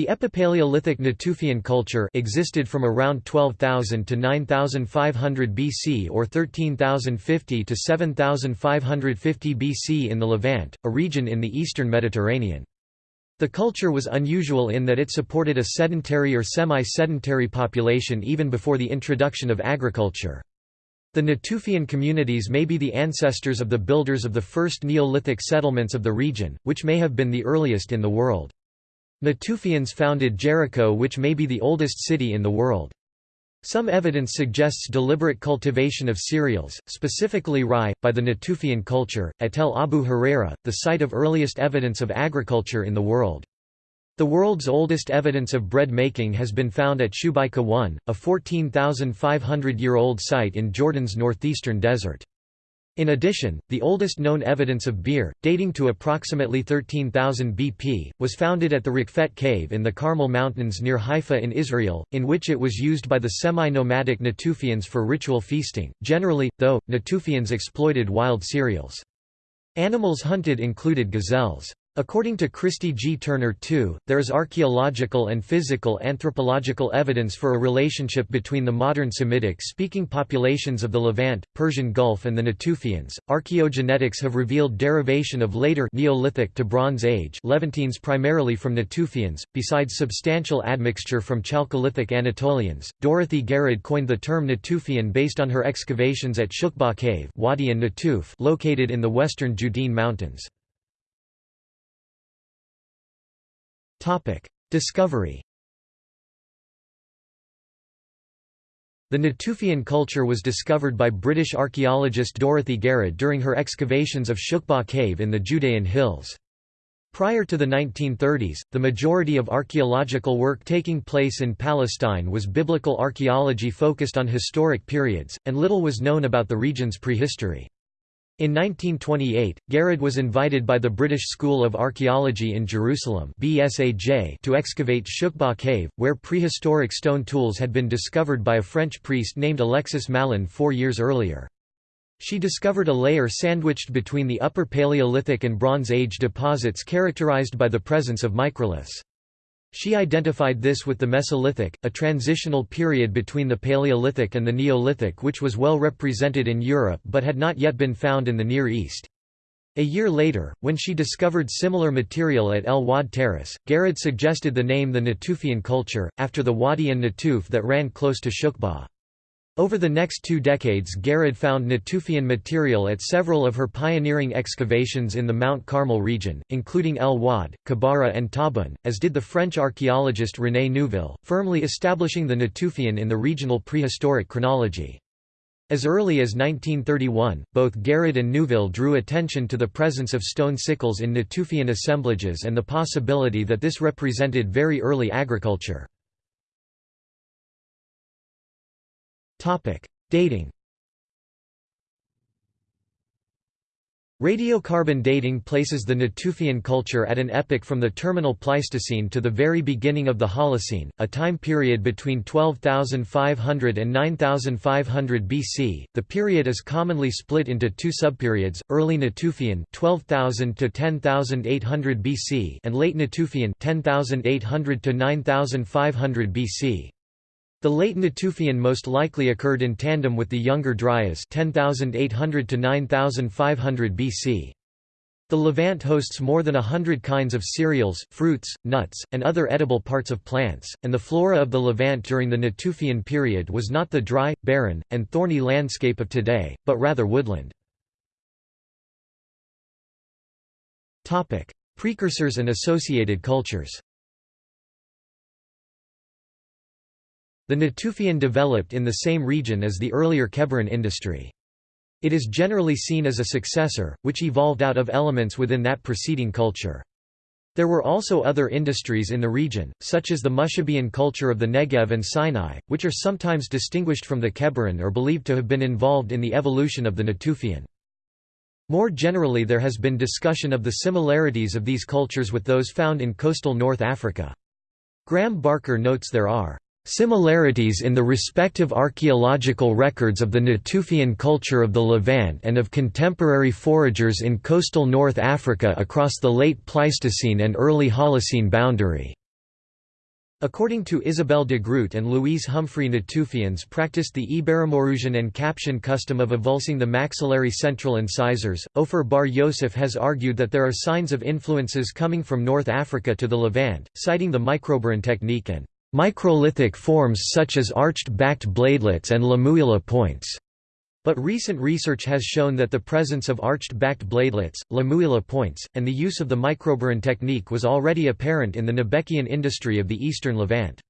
The Epipaleolithic Natufian culture existed from around 12,000 to 9,500 BC or 13,050 to 7,550 BC in the Levant, a region in the eastern Mediterranean. The culture was unusual in that it supported a sedentary or semi-sedentary population even before the introduction of agriculture. The Natufian communities may be the ancestors of the builders of the first Neolithic settlements of the region, which may have been the earliest in the world. Natufians founded Jericho which may be the oldest city in the world. Some evidence suggests deliberate cultivation of cereals, specifically rye, by the Natufian culture, at Tel Abu Huraira, the site of earliest evidence of agriculture in the world. The world's oldest evidence of bread making has been found at Shubayqa 1, a 14,500-year-old site in Jordan's northeastern desert. In addition, the oldest known evidence of beer, dating to approximately 13,000 BP, was founded at the Raqefet cave in the Carmel Mountains near Haifa in Israel, in which it was used by the semi-nomadic Natufians for ritual feasting. Generally, though, Natufians exploited wild cereals. Animals hunted included gazelles. According to Christy G. Turner II, there is archaeological and physical anthropological evidence for a relationship between the modern Semitic-speaking populations of the Levant, Persian Gulf and the Natufians. Archaeogenetics have revealed derivation of later Neolithic to Bronze Age Levantines primarily from Natufians, besides substantial admixture from Chalcolithic Anatolians. Dorothy Garrod coined the term Natufian based on her excavations at Shukba Cave Wadi an-Natuf located in the western Judean Mountains. Discovery The Natufian culture was discovered by British archaeologist Dorothy Garrod during her excavations of Shukba Cave in the Judean Hills. Prior to the 1930s, the majority of archaeological work taking place in Palestine was biblical archaeology focused on historic periods, and little was known about the region's prehistory. In 1928, Garrod was invited by the British School of Archaeology in Jerusalem to excavate Shukba Cave, where prehistoric stone tools had been discovered by a French priest named Alexis Mallon four years earlier. She discovered a layer sandwiched between the Upper Paleolithic and Bronze Age deposits characterized by the presence of microliths. She identified this with the Mesolithic, a transitional period between the Paleolithic and the Neolithic which was well represented in Europe but had not yet been found in the Near East. A year later, when she discovered similar material at El Wad Terrace, Garrod suggested the name the Natufian culture, after the Wadi an-Natuf that ran close to Shukba. Over the next two decades Garrod found Natufian material at several of her pioneering excavations in the Mount Carmel region, including El Wad, Kebara and Tabun, as did the French archaeologist René Neuville, firmly establishing the Natufian in the regional prehistoric chronology. As early as 1931, both Garrod and Neuville drew attention to the presence of stone sickles in Natufian assemblages and the possibility that this represented very early agriculture. Topic: Dating. Radiocarbon dating places the Natufian culture at an epoch from the terminal Pleistocene to the very beginning of the Holocene, a time period between 12,500 and 9,500 BC. The period is commonly split into two subperiods: early Natufian (12,000 to 10,800 BC) and late Natufian (10,800 to 9,500 BC). The late Natufian most likely occurred in tandem with the younger Dryas 10,800 to 9,500 BC. The Levant hosts more than a hundred kinds of cereals, fruits, nuts, and other edible parts of plants, and the flora of the Levant during the Natufian period was not the dry, barren, and thorny landscape of today, but rather woodland. Precursors and associated cultures The Natufian developed in the same region as the earlier Kebaran industry. It is generally seen as a successor, which evolved out of elements within that preceding culture. There were also other industries in the region, such as the Mushabian culture of the Negev and Sinai, which are sometimes distinguished from the Kebaran or believed to have been involved in the evolution of the Natufian. More generally there has been discussion of the similarities of these cultures with those found in coastal North Africa. Graeme Barker notes there are Similarities in the respective archaeological records of the Natufian culture of the Levant and of contemporary foragers in coastal North Africa across the late Pleistocene and early Holocene boundary. According to Isabelle de Groote and Louise Humphrey Natufians practiced the Iberomaurusian and Capsian custom of avulsing the maxillary central incisors. Ofer Bar Yosef has argued that there are signs of influences coming from North Africa to the Levant, citing the microburin technique and microlithic forms such as arched-backed bladelets and La Mouillah points. But recent research has shown that the presence of arched-backed bladelets, La Mouillah points, and the use of the microburin technique was already apparent in the Nabatean industry of the eastern Levant.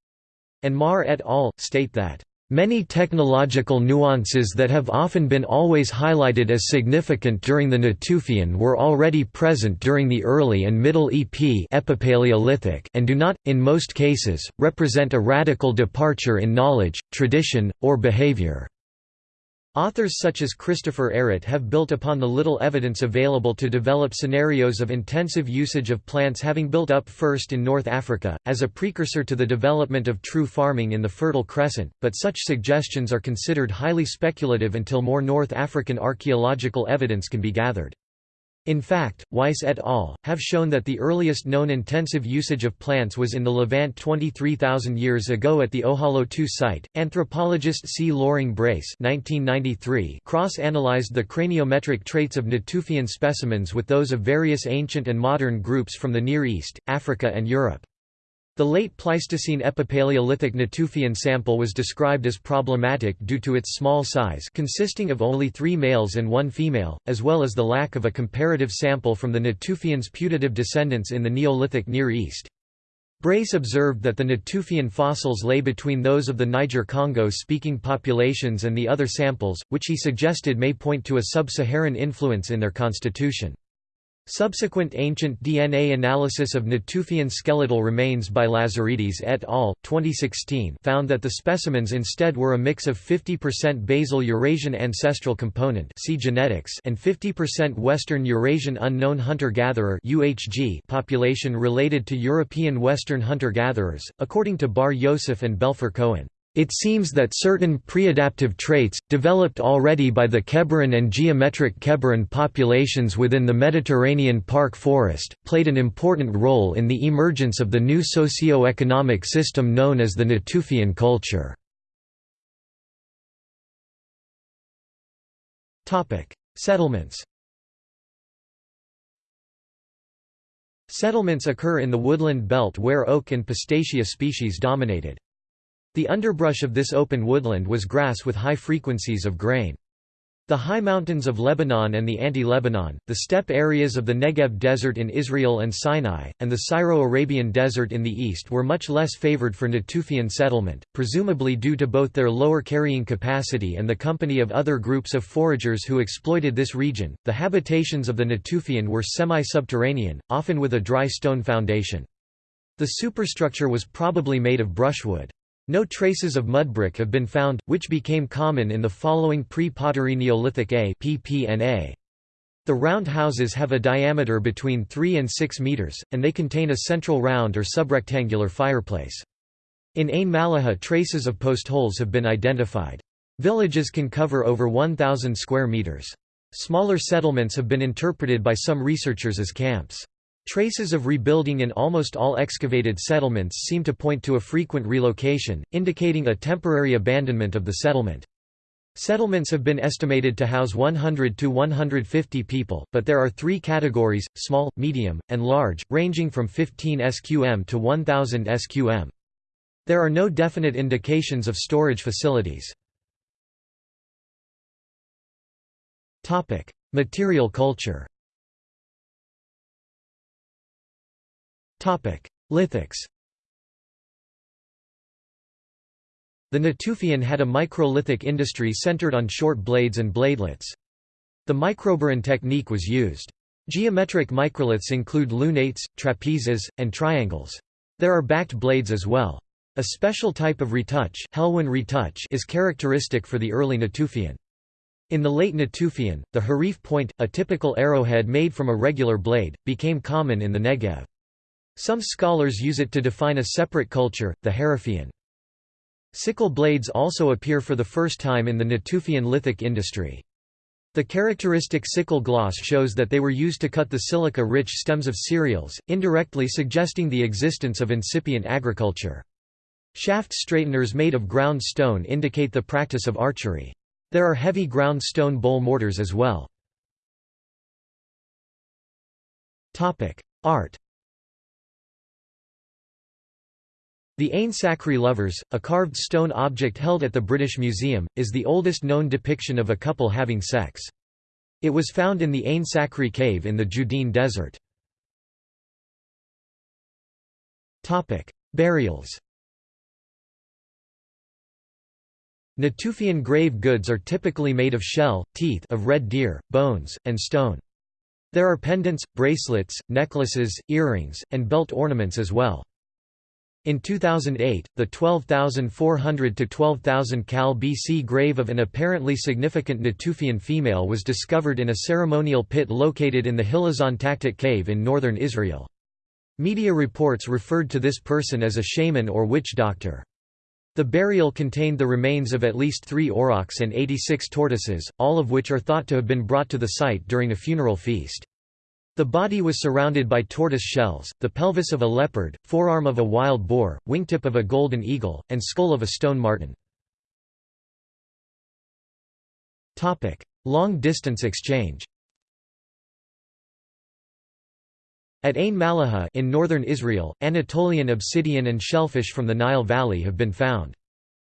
And Maher et al. state that Many technological nuances that have often been always highlighted as significant during the Natufian were already present during the early and middle EP Epipaleolithic and do not, in most cases, represent a radical departure in knowledge, tradition, or behavior. Authors such as Christopher Ehret have built upon the little evidence available to develop scenarios of intensive usage of plants having built up first in North Africa, as a precursor to the development of true farming in the Fertile Crescent, but such suggestions are considered highly speculative until more North African archaeological evidence can be gathered. In fact, Weiss et al. have shown that the earliest known intensive usage of plants was in the Levant 23,000 years ago at the Ohalo II site. Anthropologist C. Loring Brace cross-analyzed the craniometric traits of Natufian specimens with those of various ancient and modern groups from the Near East, Africa and Europe. The late Pleistocene Epipaleolithic Natufian sample was described as problematic due to its small size consisting of only three males and one female, as well as the lack of a comparative sample from the Natufians' putative descendants in the Neolithic Near East. Brace observed that the Natufian fossils lay between those of the Niger-Congo-speaking populations and the other samples, which he suggested may point to a sub-Saharan influence in their constitution. Subsequent ancient DNA analysis of Natufian skeletal remains by Lazaridis et al. 2016 found that the specimens instead were a mix of 50% basal Eurasian ancestral component see genetics and 50% Western Eurasian unknown hunter-gatherer population related to European Western hunter-gatherers, according to Bar Yosef and Belfer Cohen. It seems that certain preadaptive traits, developed already by the Kebaran and geometric Kebaran populations within the Mediterranean park forest, played an important role in the emergence of the new socio-economic system known as the Natufian culture. Settlements Settlements occur in the woodland belt where oak and pistacia species dominated. The underbrush of this open woodland was grass with high frequencies of grain. The high mountains of Lebanon and the anti-Lebanon, the steppe areas of the Negev Desert in Israel and Sinai, and the Syro-Arabian Desert in the east were much less favored for Natufian settlement, presumably due to both their lower carrying capacity and the company of other groups of foragers who exploited this region. The habitations of the Natufian were semi-subterranean, often with a dry stone foundation. The superstructure was probably made of brushwood. No traces of mudbrick have been found, which became common in the following pre-pottery Neolithic A PPNA. The round houses have a diameter between 3 and 6 meters, and they contain a central round or subrectangular fireplace. In Ain Malaha traces of post holes have been identified. Villages can cover over 1,000 square meters. Smaller settlements have been interpreted by some researchers as camps. Traces of rebuilding in almost all excavated settlements seem to point to a frequent relocation, indicating a temporary abandonment of the settlement. Settlements have been estimated to house 100 to 150 people, but there are three categories, small, medium, and large, ranging from 15 sqm to 1000 sqm. There are no definite indications of storage facilities. Material culture Lithics The Natufian had a microlithic industry centered on short blades and bladelets. The microburin technique was used. Geometric microliths include lunates, trapezes, and triangles. There are backed blades as well. A special type of retouch, Helwan retouch is characteristic for the early Natufian. In the late Natufian, the harif point, a typical arrowhead made from a regular blade, became common in the Negev. Some scholars use it to define a separate culture, the Harifian. Sickle blades also appear for the first time in the Natufian lithic industry. The characteristic sickle gloss shows that they were used to cut the silica-rich stems of cereals, indirectly suggesting the existence of incipient agriculture. Shaft straighteners made of ground stone indicate the practice of archery. There are heavy ground stone bowl mortars as well. Art The Ain Sakhri Lovers, a carved stone object held at the British Museum, is the oldest known depiction of a couple having sex. It was found in the Ain Sakhri cave in the Judean Desert. Burials Natufian grave goods are typically made of shell, teeth of red deer, bones, and stone. There are pendants, bracelets, necklaces, earrings, and belt ornaments as well. In 2008, the 12,400 to 12,000 Cal BC grave of an apparently significant Natufian female was discovered in a ceremonial pit located in the Hilazon Tachtit cave in northern Israel. Media reports referred to this person as a shaman or witch doctor. The burial contained the remains of at least three aurochs and 86 tortoises, all of which are thought to have been brought to the site during a funeral feast. The body was surrounded by tortoise shells, the pelvis of a leopard, forearm of a wild boar, wingtip of a golden eagle, and skull of a stone marten. Long-distance exchange At Ain Malaha in northern Israel, Anatolian obsidian and shellfish from the Nile Valley have been found.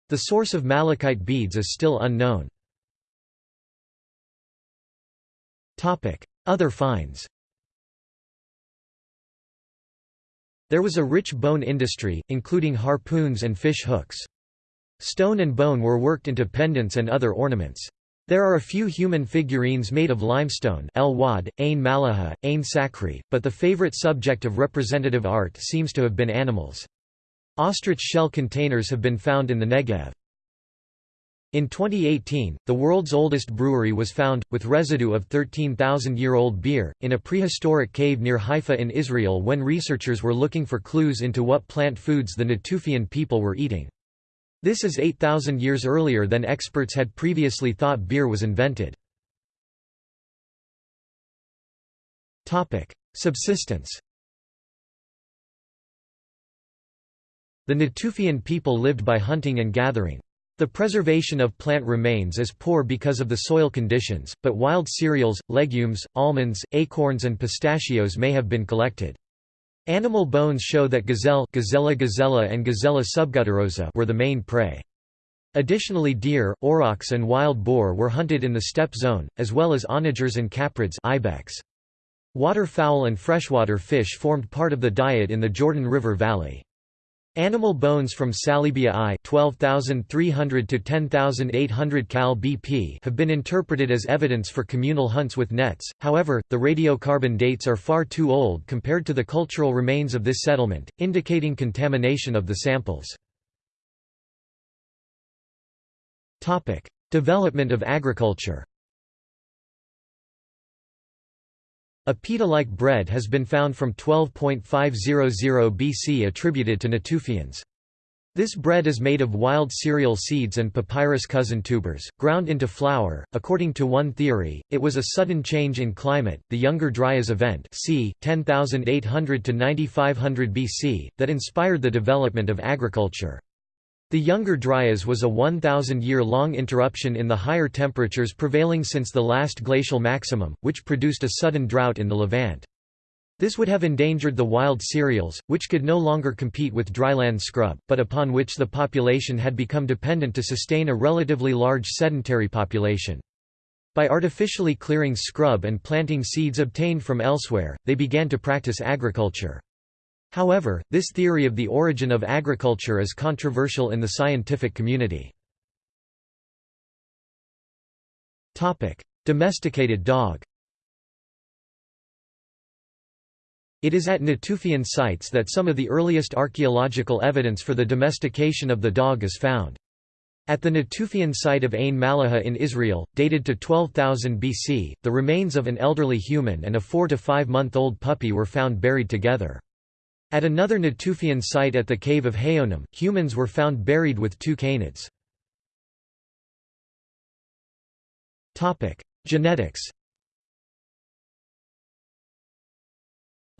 The source of malachite beads is still unknown. Other finds There was a rich bone industry, including harpoons and fish hooks. Stone and bone were worked into pendants and other ornaments. There are a few human figurines made of limestone El Wad, Ain Malaha, Ain Sakhri, but the favorite subject of representative art seems to have been animals. Ostrich shell containers have been found in the Negev. In 2018, the world's oldest brewery was found, with residue of 13,000-year-old beer, in a prehistoric cave near Haifa in Israel when researchers were looking for clues into what plant foods the Natufian people were eating. This is 8,000 years earlier than experts had previously thought beer was invented. Subsistence The Natufian people lived by hunting and gathering. The preservation of plant remains is poor because of the soil conditions, but wild cereals, legumes, almonds, acorns and pistachios may have been collected. Animal bones show that gazelle Gazella gazella and Gazella subgutturosa were the main prey. Additionally deer, aurochs and wild boar were hunted in the steppe zone, as well as onagers and caprids ibex. Waterfowl and freshwater fish formed part of the diet in the Jordan River Valley. Animal bones from Salibia I 12,300 to 10,800 cal BP have been interpreted as evidence for communal hunts with nets, however, the radiocarbon dates are far too old compared to the cultural remains of this settlement, indicating contamination of the samples. Development of agriculture A pita-like bread has been found from 12.500 BC attributed to Natufians. This bread is made of wild cereal seeds and papyrus cousin tubers, ground into flour. According to one theory, it was a sudden change in climate, the Younger Dryas event, c. 10800 to 9500 BC, that inspired the development of agriculture. The Younger Dryas was a 1,000-year-long interruption in the higher temperatures prevailing since the last glacial maximum, which produced a sudden drought in the Levant. This would have endangered the wild cereals, which could no longer compete with dryland scrub, but upon which the population had become dependent to sustain a relatively large sedentary population. By artificially clearing scrub and planting seeds obtained from elsewhere, they began to practice agriculture. However, this theory of the origin of agriculture is controversial in the scientific community. Domesticated dog It is at Natufian sites that some of the earliest archaeological evidence for the domestication of the dog is found. At the Natufian site of Ain Malaha in Israel, dated to 12,000 BC, the remains of an elderly human and a four to five month old puppy were found buried together. At another Natufian site at the cave of Hayonim, humans were found buried with two canids. Genetics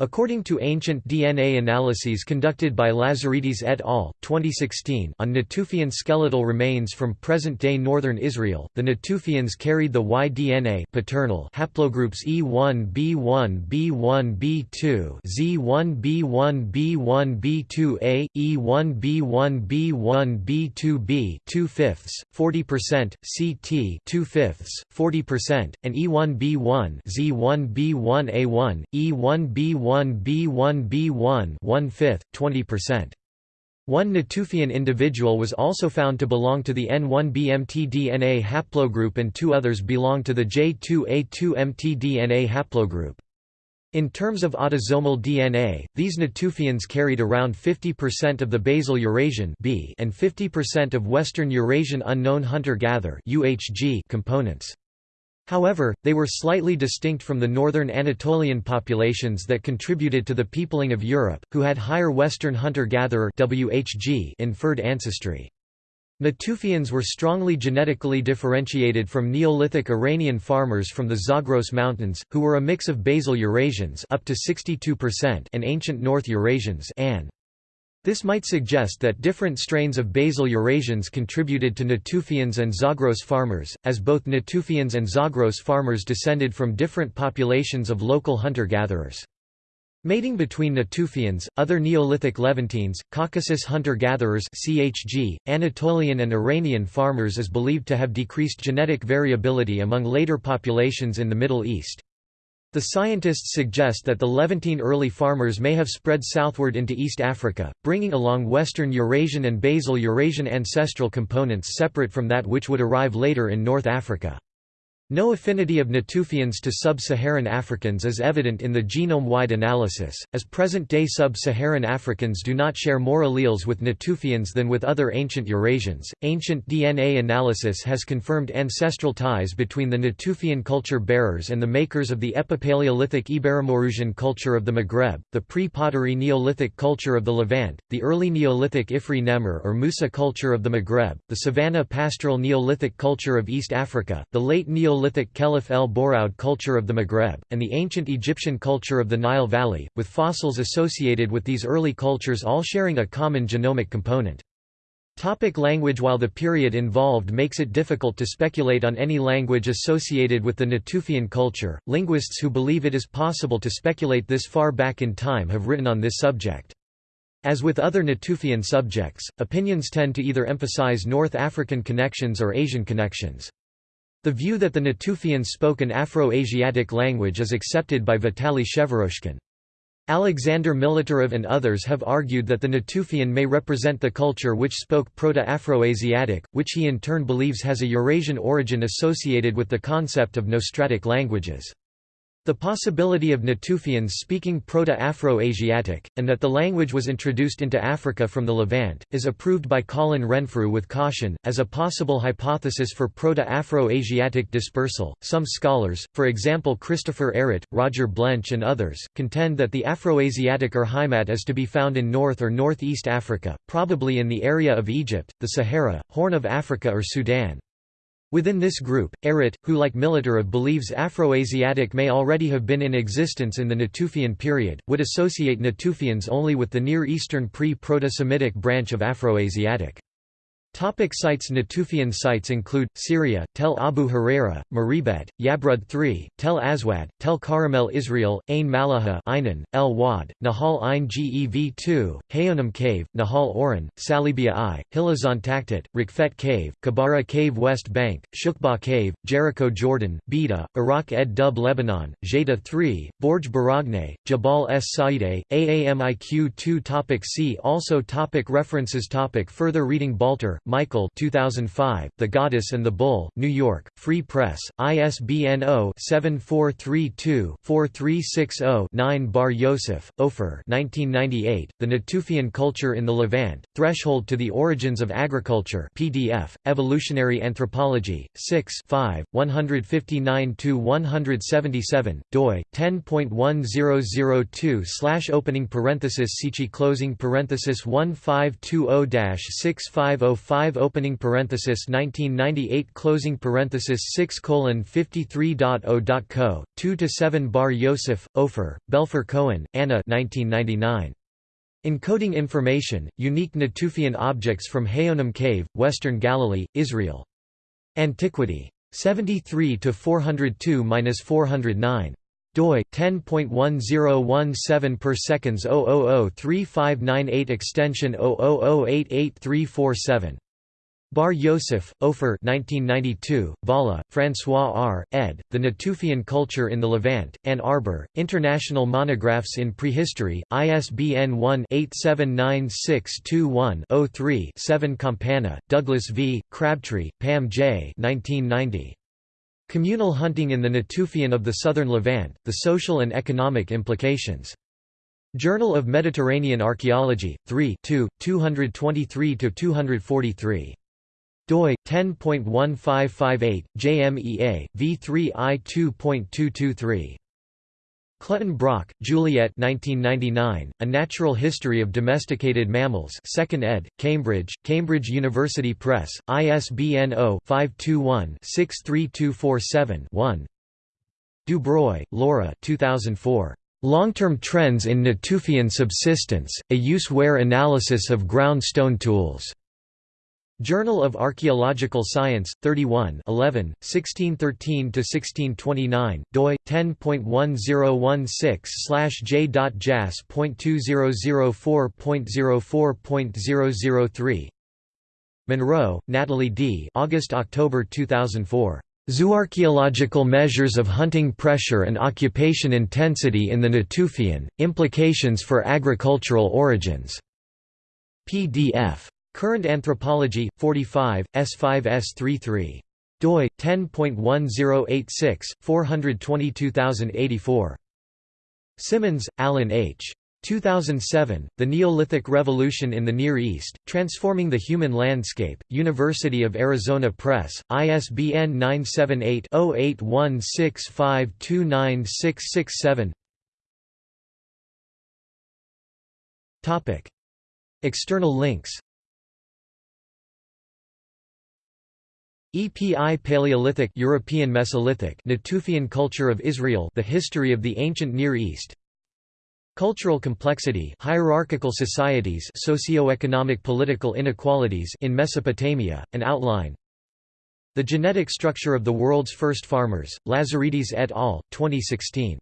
According to ancient DNA analyses conducted by Lazaridis et al. 2016 on Natufian skeletal remains from present-day northern Israel, the Natufians carried the Y DNA paternal haplogroups E1 B1 B1 B2 Z1 B1 B1 B2A, E1 B1 B1 B2B 2 fifths, 40%, CT 2 fifths, 40%, and E1 B1 Z1 B1 A1, E1 B1 B1B1B1 one-fifth, 20%. One Natufian individual was also found to belong to the N1B-mtDNA haplogroup and two others belong to the J2A2-mtDNA haplogroup. In terms of autosomal DNA, these Natufians carried around 50% of the basal Eurasian B and 50% of Western Eurasian unknown hunter-gatherer components. However, they were slightly distinct from the northern Anatolian populations that contributed to the peopling of Europe, who had higher Western hunter-gatherer inferred ancestry. Natufians were strongly genetically differentiated from Neolithic Iranian farmers from the Zagros Mountains, who were a mix of basal Eurasians up to 62% and ancient North Eurasians An. This might suggest that different strains of basal Eurasians contributed to Natufians and Zagros farmers, as both Natufians and Zagros farmers descended from different populations of local hunter-gatherers. Mating between Natufians, other Neolithic Levantines, Caucasus hunter-gatherers (CHG), Anatolian and Iranian farmers is believed to have decreased genetic variability among later populations in the Middle East. The scientists suggest that the Levantine early farmers may have spread southward into East Africa, bringing along Western Eurasian and Basal Eurasian ancestral components separate from that which would arrive later in North Africa. No affinity of Natufians to sub-Saharan Africans is evident in the genome-wide analysis, as present-day sub-Saharan Africans do not share more alleles with Natufians than with other ancient Eurasians. Ancient DNA analysis has confirmed ancestral ties between the Natufian culture bearers and the makers of the Epipaleolithic Iberomaurusian culture of the Maghreb, the pre-pottery Neolithic culture of the Levant, the early Neolithic Ifri Nemr or Musa culture of the Maghreb, the Savannah pastoral Neolithic culture of East Africa, the late Neolithic Neolithic Khelif el Bouraoud culture of the Maghreb, and the ancient Egyptian culture of the Nile Valley, with fossils associated with these early cultures all sharing a common genomic component. Topic language While the period involved makes it difficult to speculate on any language associated with the Natufian culture, linguists who believe it is possible to speculate this far back in time have written on this subject. As with other Natufian subjects, opinions tend to either emphasize North African connections or Asian connections. The view that the Natufians spoke an Afro-Asiatic language is accepted by Vitaly Shevoroshkin. Alexander Militarev and others have argued that the Natufian may represent the culture which spoke Proto-Afro-Asiatic, which he in turn believes has a Eurasian origin associated with the concept of nostratic languages. The possibility of Natufians speaking Proto-Afro-Asiatic, and that the language was introduced into Africa from the Levant, is approved by Colin Renfrew with caution, as a possible hypothesis for Proto-Afro-Asiatic dispersal. Some scholars, for example Christopher Ehret, Roger Blench and others, contend that the Afroasiatic Urheimat is to be found in North or Northeast Africa, probably in the area of Egypt, the Sahara, Horn of Africa or Sudan. Within this group, Ehret, who like Militarev believes Afroasiatic may already have been in existence in the Natufian period, would associate Natufians only with the Near Eastern pre-Proto-Semitic branch of Afroasiatic. Topic sites Natufian sites include, Syria, Tel Abu Huraira, Mureybet, Yabrud III, Tel Aswad, Tel Karamel Israel, Ain Malaha Einan, El Wad, Nahal Ein Gev II, Hayonim Cave, Nahal Oren, Salibia I, Hilazon Rikfet Cave, Kebara Cave West Bank, Shukba Cave, Jericho Jordan, Bida, Iraq Ed Dub Lebanon, Jada III, Borj Baragne, Jabal S. Saide, Aamiq 2 topic See also topic References topic Further reading Balter, Michael 2005, The Goddess and the Bull, New York, Free Press, ISBN 0-7432-4360-9 Bar Yosef, Ofer 1998, The Natufian Culture in the Levant, Threshold to the Origins of Agriculture PDF, Evolutionary Anthropology, 6 159–177, doi, 10.1002 slash opening parenthesis Sichi closing parenthesis 1520-6505 5 opening parenthesis 1998 closing parenthesis 6 colon 53.0.co 2 to 7 Bar Yosef, Ofer, Belfer Cohen, Anna 1999 Encoding information, unique Natufian objects from Hayonim Cave, Western Galilee, Israel. Antiquity. 73 to 402-409 doi 10.1017 per seconds 0003598 extension 000883347 Bar Yosef, Ofer 1992, Valla, François R., ed., The Natufian Culture in the Levant, Ann Arbor, International Monographs in Prehistory, ISBN 1-879621-03-7 Campana, Douglas V., Crabtree, Pam J. 1990. Communal Hunting in the Natufian of the Southern Levant, The Social and Economic Implications. Journal of Mediterranean Archaeology, 3 223–243 doi 10.1558 JMEA v3i 2.223 Clutton Brock, Juliet 1999, A Natural History of Domesticated Mammals 2nd ed., Cambridge, Cambridge University Press, ISBN 0-521-63247-1 Dubroy, Laura 2004. Long-term Trends in Natufian Subsistence, A Use-Wear Analysis of Ground Stone Tools. Journal of Archaeological Science, 31 11, 1613–1629, doi, 10.1016/j.jas.2004.04.003 Munro, Natalie D. August–October 2004. Zooarchaeological Measures of Hunting Pressure and Occupation Intensity in the Natufian, Implications for Agricultural Origins. PDF. Current Anthropology, 45, S5s33. doi 10.1086 422084. Simmons, Alan H. 2007, The Neolithic Revolution in the Near East, Transforming the Human Landscape, University of Arizona Press, ISBN 978-0816529667 External links EPI Paleolithic European Mesolithic Natufian culture of Israel The history of the ancient Near East. Cultural complexity hierarchical societies socio-economic political inequalities in Mesopotamia, an outline. The genetic structure of the world's first farmers, Lazaridis et al., 2016